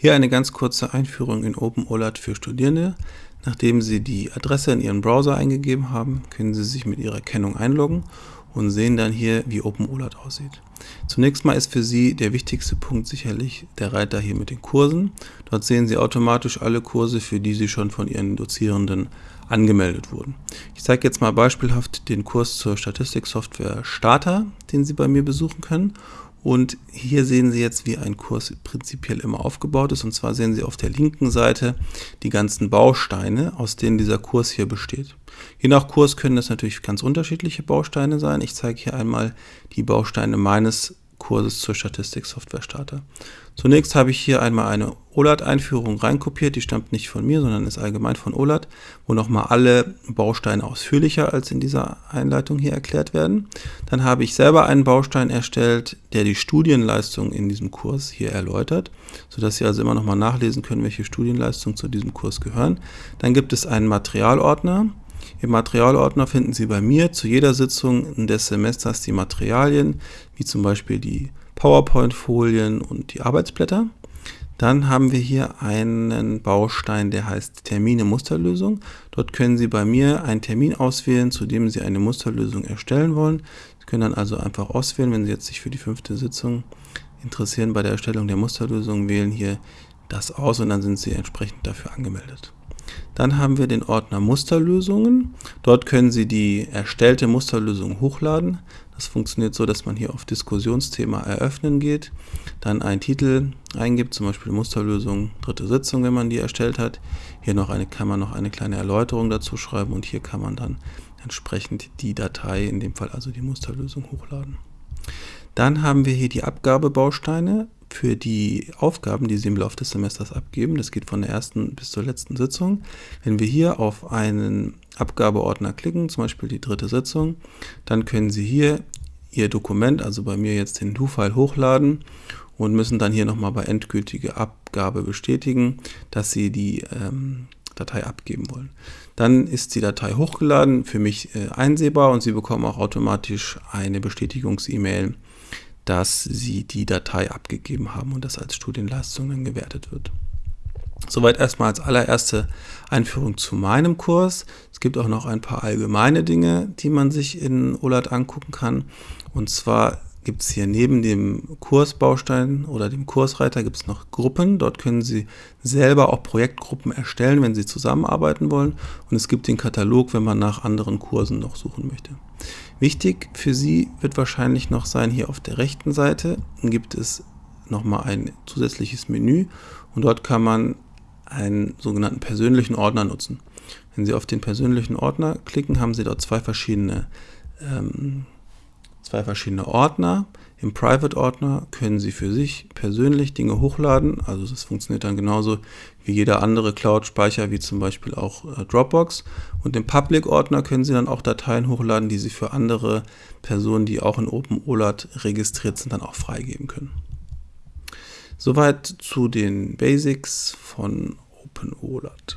Hier eine ganz kurze Einführung in OpenOLAT für Studierende. Nachdem Sie die Adresse in Ihren Browser eingegeben haben, können Sie sich mit Ihrer Kennung einloggen und sehen dann hier, wie OpenOLAT aussieht. Zunächst mal ist für Sie der wichtigste Punkt sicherlich der Reiter hier mit den Kursen. Dort sehen Sie automatisch alle Kurse, für die Sie schon von Ihren Dozierenden angemeldet wurden. Ich zeige jetzt mal beispielhaft den Kurs zur Statistiksoftware Starter, den Sie bei mir besuchen können und hier sehen Sie jetzt, wie ein Kurs prinzipiell immer aufgebaut ist. Und zwar sehen Sie auf der linken Seite die ganzen Bausteine, aus denen dieser Kurs hier besteht. Je nach Kurs können das natürlich ganz unterschiedliche Bausteine sein. Ich zeige hier einmal die Bausteine meines Kurses zur Statistik-Software Starter. Zunächst habe ich hier einmal eine OLAT-Einführung reinkopiert, die stammt nicht von mir, sondern ist allgemein von OLAT, wo nochmal alle Bausteine ausführlicher als in dieser Einleitung hier erklärt werden. Dann habe ich selber einen Baustein erstellt, der die Studienleistung in diesem Kurs hier erläutert, sodass Sie also immer nochmal nachlesen können, welche Studienleistungen zu diesem Kurs gehören. Dann gibt es einen Materialordner, im Materialordner finden Sie bei mir zu jeder Sitzung des Semesters die Materialien, wie zum Beispiel die PowerPoint-Folien und die Arbeitsblätter. Dann haben wir hier einen Baustein, der heißt Termine Musterlösung. Dort können Sie bei mir einen Termin auswählen, zu dem Sie eine Musterlösung erstellen wollen. Sie können dann also einfach auswählen, wenn Sie jetzt sich für die fünfte Sitzung interessieren bei der Erstellung der Musterlösung, wählen hier das aus und dann sind Sie entsprechend dafür angemeldet. Dann haben wir den Ordner Musterlösungen. Dort können Sie die erstellte Musterlösung hochladen. Das funktioniert so, dass man hier auf Diskussionsthema eröffnen geht, dann einen Titel eingibt, zum Beispiel Musterlösung dritte Sitzung, wenn man die erstellt hat. Hier noch eine, kann man noch eine kleine Erläuterung dazu schreiben und hier kann man dann entsprechend die Datei, in dem Fall also die Musterlösung, hochladen. Dann haben wir hier die Abgabebausteine für die Aufgaben, die Sie im Laufe des Semesters abgeben. Das geht von der ersten bis zur letzten Sitzung. Wenn wir hier auf einen Abgabeordner klicken, zum Beispiel die dritte Sitzung, dann können Sie hier Ihr Dokument, also bei mir jetzt den Do-File hochladen und müssen dann hier nochmal bei endgültige Abgabe bestätigen, dass Sie die ähm, Datei abgeben wollen. Dann ist die Datei hochgeladen, für mich äh, einsehbar und Sie bekommen auch automatisch eine Bestätigungs-E-Mail dass sie die Datei abgegeben haben und das als Studienleistung dann gewertet wird. Soweit erstmal als allererste Einführung zu meinem Kurs. Es gibt auch noch ein paar allgemeine Dinge, die man sich in OLAT angucken kann. Und zwar gibt es hier neben dem Kursbaustein oder dem Kursreiter gibt es noch Gruppen. Dort können Sie selber auch Projektgruppen erstellen, wenn Sie zusammenarbeiten wollen. Und es gibt den Katalog, wenn man nach anderen Kursen noch suchen möchte. Wichtig für Sie wird wahrscheinlich noch sein, hier auf der rechten Seite gibt es nochmal ein zusätzliches Menü und dort kann man einen sogenannten persönlichen Ordner nutzen. Wenn Sie auf den persönlichen Ordner klicken, haben Sie dort zwei verschiedene, ähm, zwei verschiedene Ordner. Im Private-Ordner können Sie für sich persönlich Dinge hochladen. Also das funktioniert dann genauso wie jeder andere Cloud-Speicher, wie zum Beispiel auch äh, Dropbox. Und im Public-Ordner können Sie dann auch Dateien hochladen, die Sie für andere Personen, die auch in OpenOLAT registriert sind, dann auch freigeben können. Soweit zu den Basics von OpenOLAT.